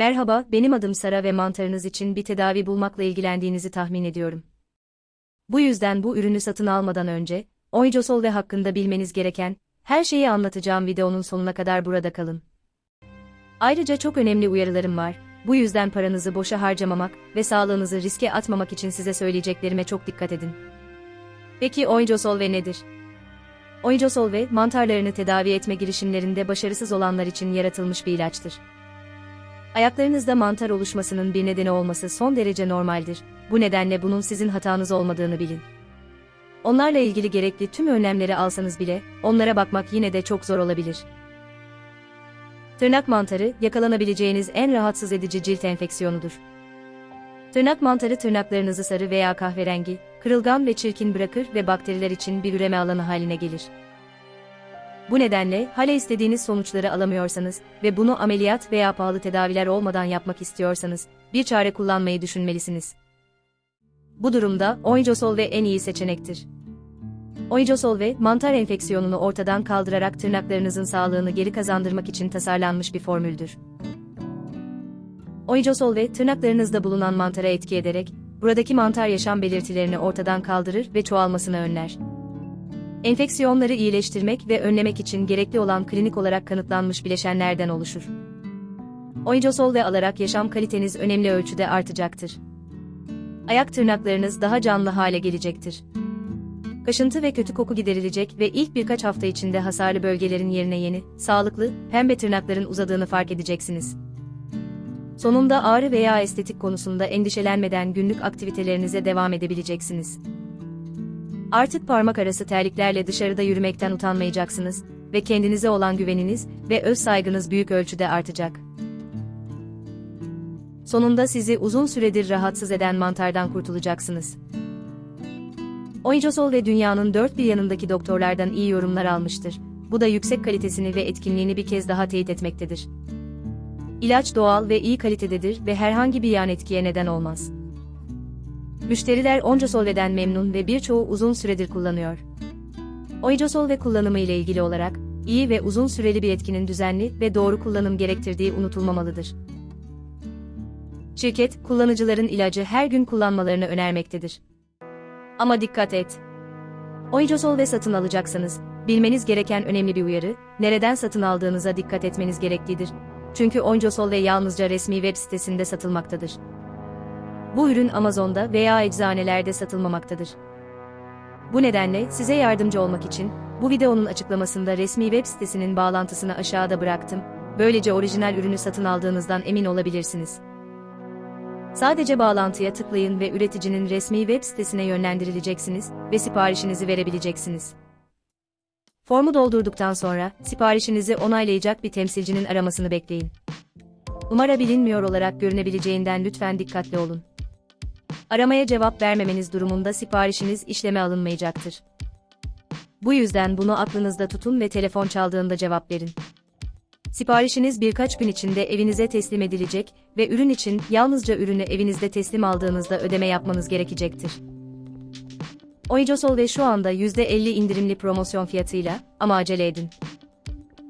Merhaba, benim adım Sara ve mantarınız için bir tedavi bulmakla ilgilendiğinizi tahmin ediyorum. Bu yüzden bu ürünü satın almadan önce, Oijosol ve hakkında bilmeniz gereken her şeyi anlatacağım videonun sonuna kadar burada kalın. Ayrıca çok önemli uyarılarım var. Bu yüzden paranızı boşa harcamamak ve sağlığınızı riske atmamak için size söyleyeceklerime çok dikkat edin. Peki Oijosolve nedir? Oijosolve, mantarlarını tedavi etme girişimlerinde başarısız olanlar için yaratılmış bir ilaçtır. Ayaklarınızda mantar oluşmasının bir nedeni olması son derece normaldir. Bu nedenle bunun sizin hatanız olmadığını bilin. Onlarla ilgili gerekli tüm önlemleri alsanız bile, onlara bakmak yine de çok zor olabilir. Tırnak mantarı, yakalanabileceğiniz en rahatsız edici cilt enfeksiyonudur. Tırnak mantarı tırnaklarınızı sarı veya kahverengi, kırılgan ve çirkin bırakır ve bakteriler için bir üreme alanı haline gelir. Bu nedenle, hala istediğiniz sonuçları alamıyorsanız ve bunu ameliyat veya pahalı tedaviler olmadan yapmak istiyorsanız, bir çare kullanmayı düşünmelisiniz. Bu durumda, Oijosolve en iyi seçenektir. Oijosolve, mantar enfeksiyonunu ortadan kaldırarak tırnaklarınızın sağlığını geri kazandırmak için tasarlanmış bir formüldür. Oijosolve, tırnaklarınızda bulunan mantara etki ederek, buradaki mantar yaşam belirtilerini ortadan kaldırır ve çoğalmasını önler. Enfeksiyonları iyileştirmek ve önlemek için gerekli olan klinik olarak kanıtlanmış bileşenlerden oluşur. Oijosolve alarak yaşam kaliteniz önemli ölçüde artacaktır. Ayak tırnaklarınız daha canlı hale gelecektir. Kaşıntı ve kötü koku giderilecek ve ilk birkaç hafta içinde hasarlı bölgelerin yerine yeni, sağlıklı, pembe tırnakların uzadığını fark edeceksiniz. Sonunda ağrı veya estetik konusunda endişelenmeden günlük aktivitelerinize devam edebileceksiniz. Artık parmak arası terliklerle dışarıda yürümekten utanmayacaksınız ve kendinize olan güveniniz ve öz saygınız büyük ölçüde artacak. Sonunda sizi uzun süredir rahatsız eden mantardan kurtulacaksınız. Oijosol ve dünyanın dört bir yanındaki doktorlardan iyi yorumlar almıştır. Bu da yüksek kalitesini ve etkinliğini bir kez daha teyit etmektedir. İlaç doğal ve iyi kalitededir ve herhangi bir yan etkiye neden olmaz. Müşteriler Oncosolve'den memnun ve birçoğu uzun süredir kullanıyor. Oijosolve kullanımı ile ilgili olarak, iyi ve uzun süreli bir etkinin düzenli ve doğru kullanım gerektirdiği unutulmamalıdır. Şirket, kullanıcıların ilacı her gün kullanmalarını önermektedir. Ama dikkat et! Oijosolve satın alacaksanız, bilmeniz gereken önemli bir uyarı, nereden satın aldığınıza dikkat etmeniz gereklidir. Çünkü Oijosolve yalnızca resmi web sitesinde satılmaktadır. Bu ürün Amazon'da veya eczanelerde satılmamaktadır. Bu nedenle size yardımcı olmak için bu videonun açıklamasında resmi web sitesinin bağlantısını aşağıda bıraktım. Böylece orijinal ürünü satın aldığınızdan emin olabilirsiniz. Sadece bağlantıya tıklayın ve üreticinin resmi web sitesine yönlendirileceksiniz ve siparişinizi verebileceksiniz. Formu doldurduktan sonra siparişinizi onaylayacak bir temsilcinin aramasını bekleyin. Numara bilinmiyor olarak görünebileceğinden lütfen dikkatli olun. Aramaya cevap vermemeniz durumunda siparişiniz işleme alınmayacaktır. Bu yüzden bunu aklınızda tutun ve telefon çaldığında cevap verin. Siparişiniz birkaç gün içinde evinize teslim edilecek ve ürün için yalnızca ürünü evinizde teslim aldığınızda ödeme yapmanız gerekecektir. Oijosol ve şu anda %50 indirimli promosyon fiyatıyla ama acele edin.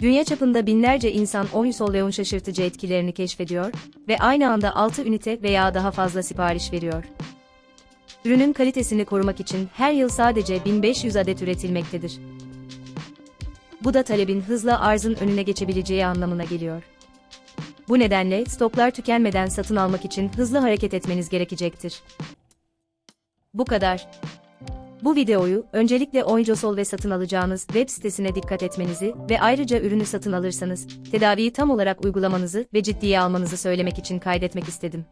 Dünya çapında binlerce insan Oisolveon şaşırtıcı etkilerini keşfediyor ve aynı anda 6 ünite veya daha fazla sipariş veriyor. Ürünün kalitesini korumak için her yıl sadece 1500 adet üretilmektedir. Bu da talebin hızla arzın önüne geçebileceği anlamına geliyor. Bu nedenle stoklar tükenmeden satın almak için hızlı hareket etmeniz gerekecektir. Bu kadar. Bu videoyu öncelikle Oijosol ve satın alacağınız web sitesine dikkat etmenizi ve ayrıca ürünü satın alırsanız tedaviyi tam olarak uygulamanızı ve ciddiye almanızı söylemek için kaydetmek istedim.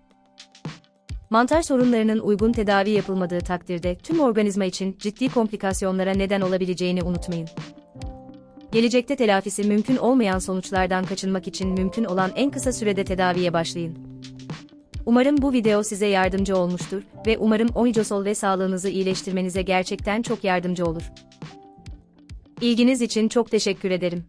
Mantar sorunlarının uygun tedavi yapılmadığı takdirde tüm organizma için ciddi komplikasyonlara neden olabileceğini unutmayın. Gelecekte telafisi mümkün olmayan sonuçlardan kaçınmak için mümkün olan en kısa sürede tedaviye başlayın. Umarım bu video size yardımcı olmuştur ve umarım Oijosol ve sağlığınızı iyileştirmenize gerçekten çok yardımcı olur. İlginiz için çok teşekkür ederim.